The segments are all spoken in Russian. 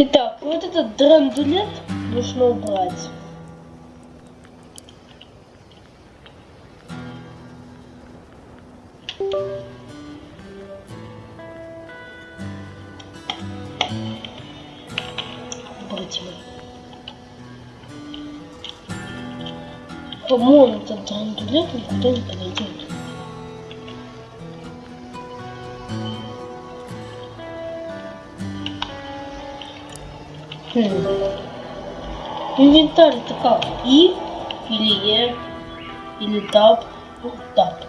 Итак, вот этот драндулет нужно убрать. Убрать его. По-моему, этот драндулет никуда не подойдет. Инвентарь это как? И или Е или Таб? Ну, Таб.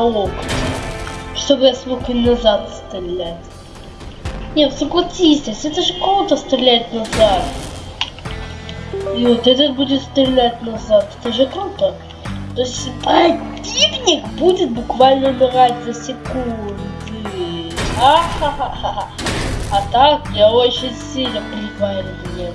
Лог, чтобы я смог и назад стрелять. Нет, согласитесь, это же круто стрелять назад. И вот этот будет стрелять назад, это же круто. То есть противник будет буквально умирать за секунды. А-ха-ха-ха. А так я очень сильно прикольный.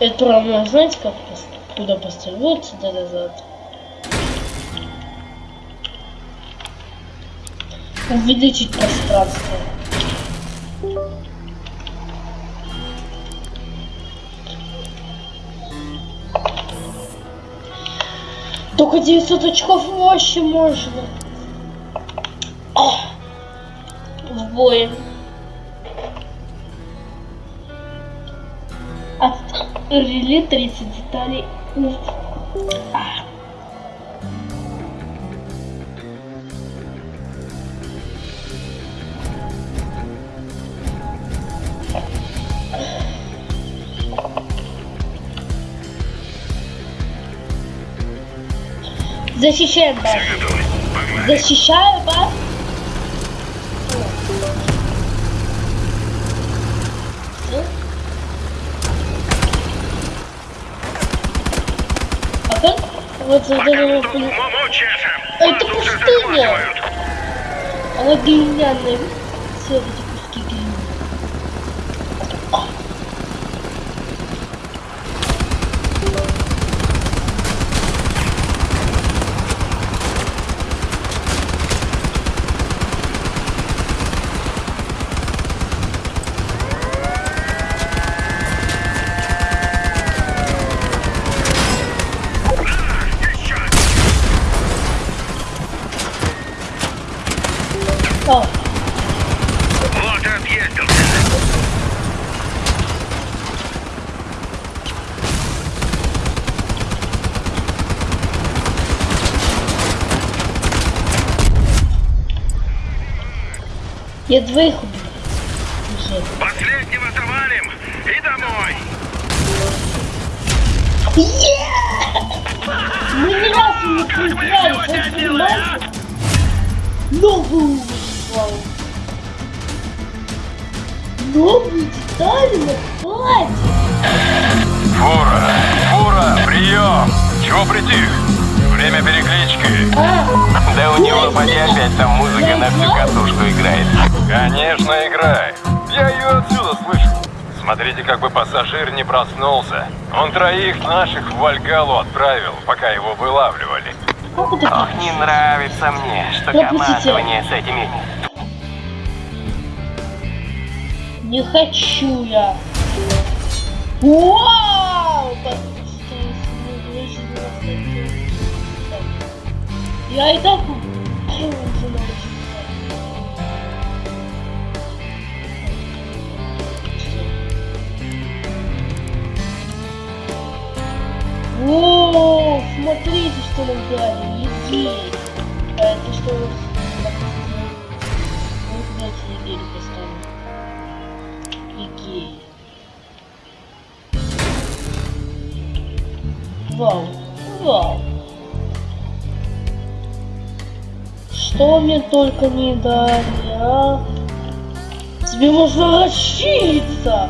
Это равно, знаете, как куда поставить? Вот сюда назад. Увеличить пространство. Только 900 очков вообще можно. Ах. В бой. Реле 30 деталей. Защищаем базу. Защищаю базу. Всё? А как? Вот за Пока это пустыня. Она глиняная. Все эти куски глины. Я двоих убил. Последнего завалим и домой. Мы ни разу не проиграли, вы понимаете? Ни Новый уровень. Новые детали на платье. Фура! Фура! Прием! Чего притих? Время переклички. А, Да у него поди опять там музыка на всю катушку играет. Конечно, играет. Я ее отсюда слышу. Смотрите, как бы пассажир не проснулся. Он троих наших в Вальгалу отправил, пока его вылавливали. Ох, не нравится мне, что командование с этими... Не хочу я. Вау! Я и так уже. О, смотрите, что нам дали. Егерь. А это что? у нас? Ну, давайте егерь поставим. Егерь. Вау. Вау. Что мне только не дали, а? Тебе можно расшириться.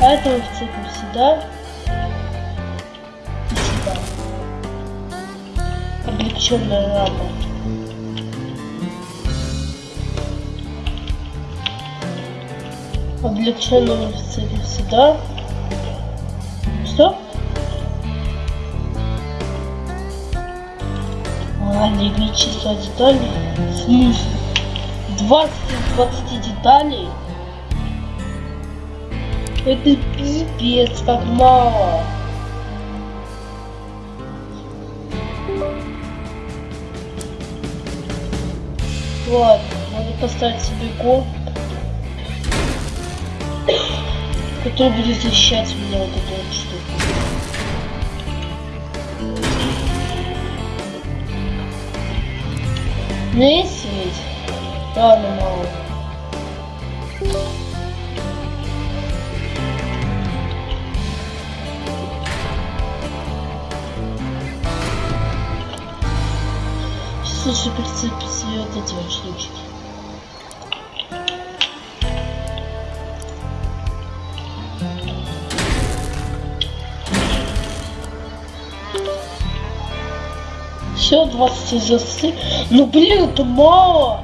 А это мы вцепим сюда. И сюда. Облегченная рама. Облегченную вцепим сюда. Что? А, лимит числа деталей. В смысле? 20 из 20 деталей? Это пипец, как мало. Ладно, надо поставить себе комп, который будет защищать меня вот эту вот штуку. Есть ведь? Ладно, мало. Слушай, прицепить себе вот эти вот. Все, 20 из 20. Ну блин, это мало.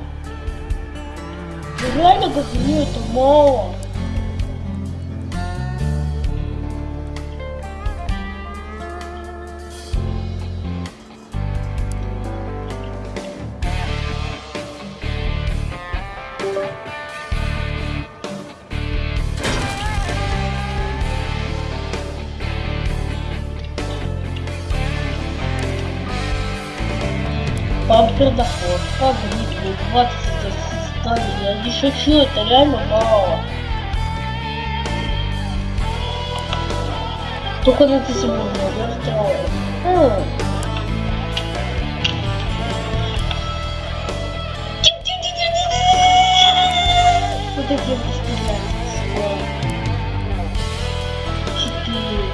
Реально говорю, это мало. Бампер доход, как гриппу, 20 состояний. Я не шучу, это реально мало. Только на это сегодня я встроил. М. Вот эти вот стрелять. Четыре.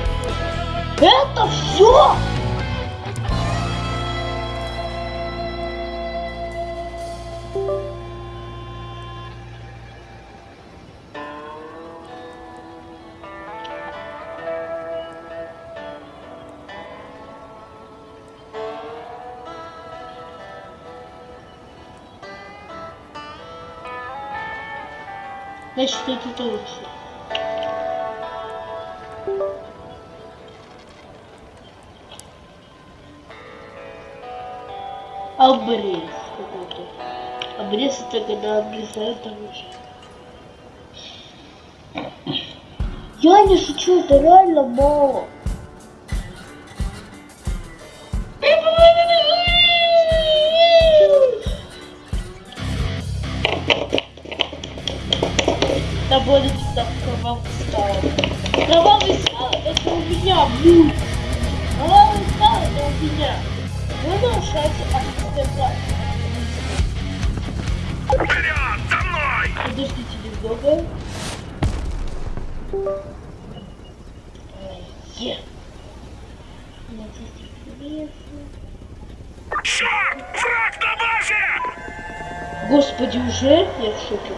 Это все? Значит, это лучше. Обрез какой-то. Обрез это когда обрезают оружие. Я не шучу, это реально мало. Так кровавый стал. Кровавый стал это у меня будет. Кровавый стал это у меня. Вы нарушаете автостепа. Вперед! За мной! Подождите немного. Э. Черт! Враг на базе! Господи, уже? Я в шоке.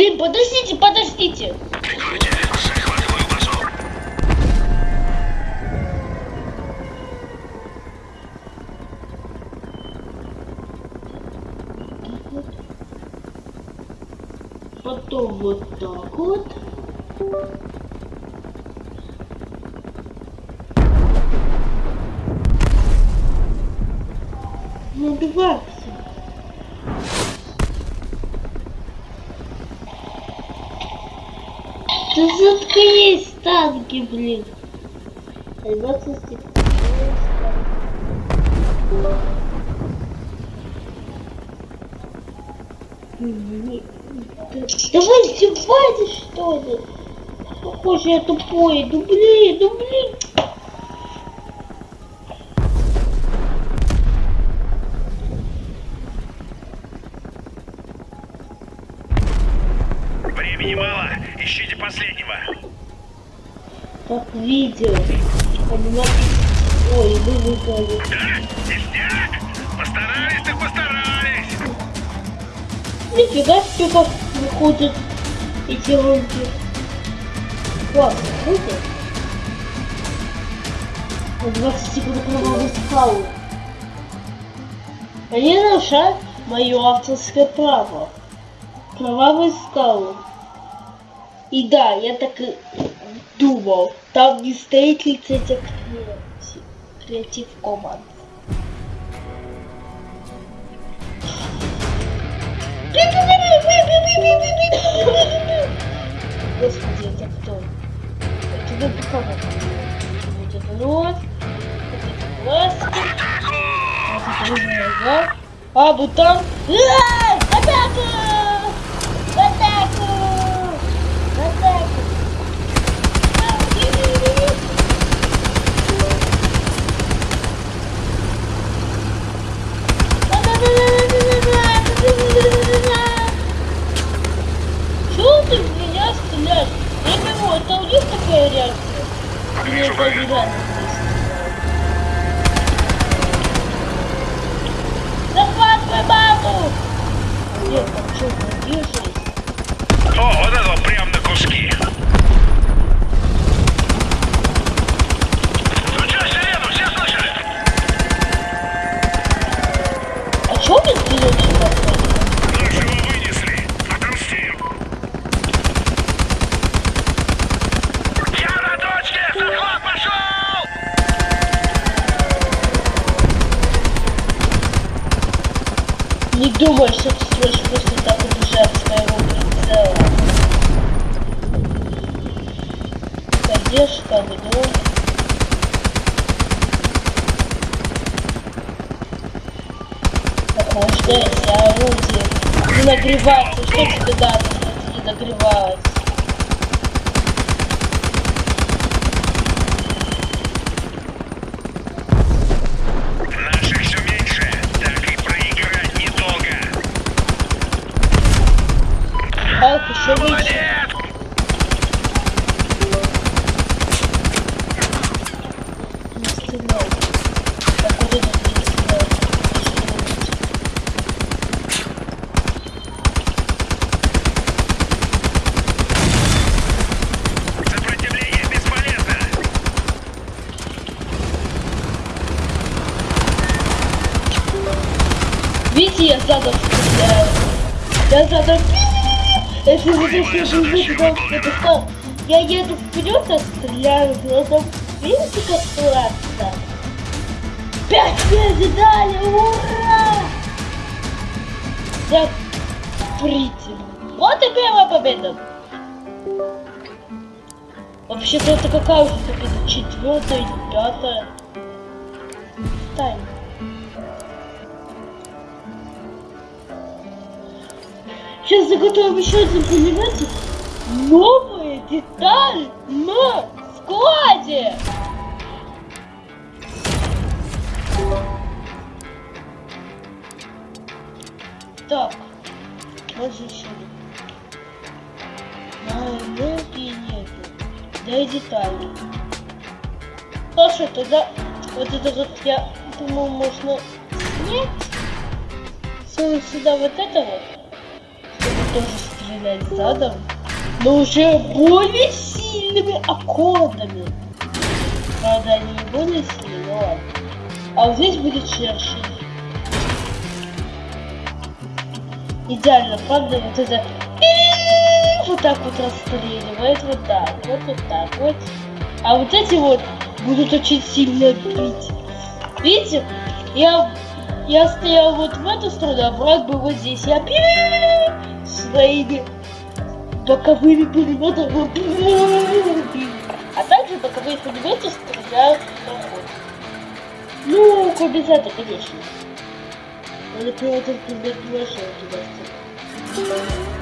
Блин, подождите, подождите. Прикройте, захватываю базу. Потом вот так вот. Не убивайся. Да заткнись, танки, блин. Да- Давай издевайтесь, что ли? Похоже, я тупой. Ну блин, ну блин. Видео. Ой, вы? Ништяк! Постарались так постарались. Нифига себе как выходят эти ролики. Классно, круто. На 20 секунд кровавой скалы. Они нарушают мое авторское право. Кровавые скалы. И да, я так и думал. Там не стоит лицензия креатив команд. Господи, это кто? Это кого? Вот это вот. Вот это глазки. Вот это нога. А, бутан. А, Атаку! Атаку! Атаку! А, ви-ви-ви-ви. Чего ты в меня стреляешь? Я не могу, это у них такая реакция? Или Вижу это врага. реально Захватывай маму! Нет, там что, держись? О, вот это вот прям на куски. Включай сирену, все слышали? А чё ты вперед сюда Нашего вынесли. Отомстим. Я на точке! Захват пошел! Не думай, что ты сможешь просто так убежать с моего прицела. Поддержка, ведро. Охлаждайся, орудие. Не нагреваться. Что тебе надо, чтобы не нагревалось? Наших все меньше. Так и проиграть недолго. Халк еще выше. Молодец! Не стреляй. А куда ты не стреляешь? Сопротивление бесполезно. Видите, я задом стреляю. Я задом... Если вы это что? Я еду вперед, а стреляю задом. Видите, как классно? Пять медалей, ура! Я притим. Вот и первая победа. Вообще-то это какая уже победа? Четвертая пятая? Тайна. Сейчас заготовим еще один, понимаете? Новая деталь Коди! Так, вот же еще. Моей руки нету. Да и детали. Хорошо, тогда вот это вот я думаю можно снять. Сунуть сюда вот это вот. Чтобы тоже стрелять задом. Но уже более сильными аккордами. Правда, они не более сильные, но ладно. А вот здесь будет шершень. Идеально, правда, вот это вот так вот расстреливает, вот так, вот, вот так вот. А вот эти вот будут очень сильно бить. Видите, я, я стоял вот в эту сторону, а враг был вот здесь. Я своими боковыми пулеметами. А также боковые пулеметы стреляют в проход. Ну, кубизаты, конечно. Надо пилотов пулемет нашел кидаться.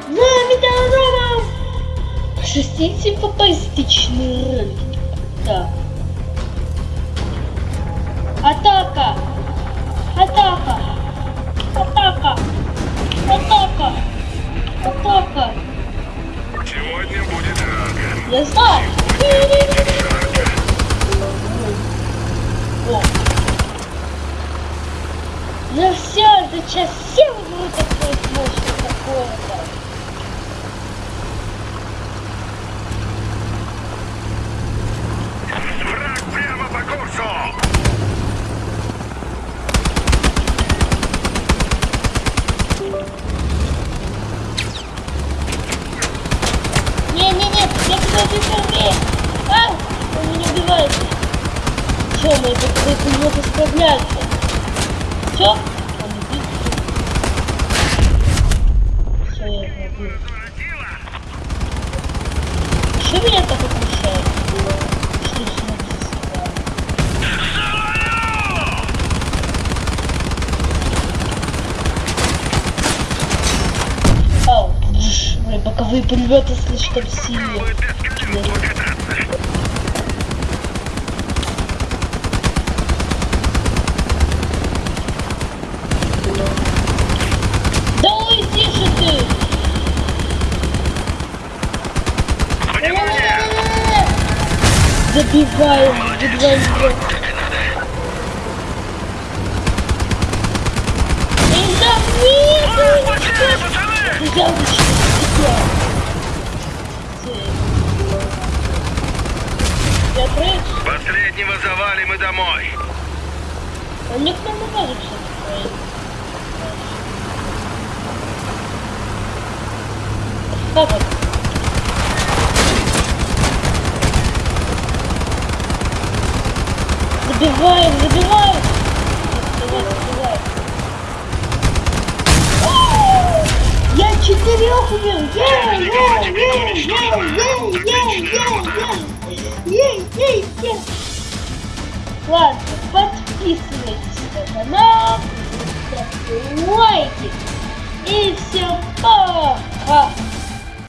За метеоролом! Шестисимфопастичный рынок. Так. Атака! Атака! Let's start. все, мы этот просто мог исправляться. Все? Все. Что меня так отмечает? Что же написано? Ау, боковые прилеты слишком сильные. едва, едва. Я Последнего завалим и домой. Он не к нам кажется. Как это? Забиваем, забиваем! Я четырех убил! Ладно, подписывайтесь на канал, ставьте лайки и всем пока!